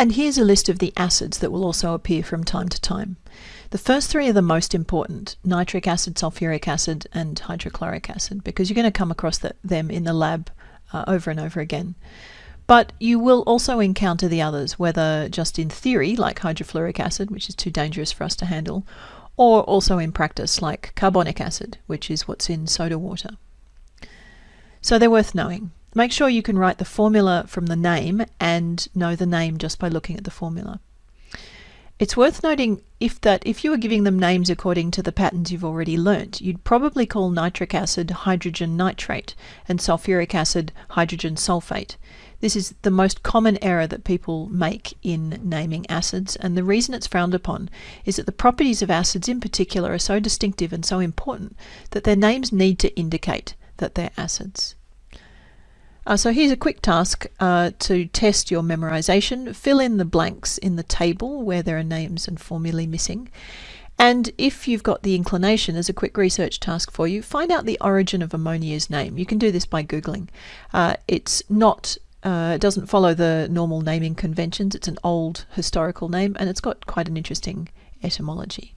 And here's a list of the acids that will also appear from time to time. The first three are the most important, nitric acid, sulfuric acid and hydrochloric acid, because you're going to come across the, them in the lab uh, over and over again. But you will also encounter the others, whether just in theory, like hydrofluoric acid, which is too dangerous for us to handle, or also in practice, like carbonic acid, which is what's in soda water. So they're worth knowing. Make sure you can write the formula from the name and know the name just by looking at the formula. It's worth noting if that if you were giving them names according to the patterns you've already learnt, you'd probably call nitric acid hydrogen nitrate and sulfuric acid hydrogen sulfate. This is the most common error that people make in naming acids, and the reason it's frowned upon is that the properties of acids in particular are so distinctive and so important that their names need to indicate that they're acids. Uh, so here's a quick task uh, to test your memorization. Fill in the blanks in the table where there are names and formulae missing. And if you've got the inclination as a quick research task for you, find out the origin of ammonia's name. You can do this by Googling. Uh, it's not uh, it doesn't follow the normal naming conventions. It's an old historical name and it's got quite an interesting etymology.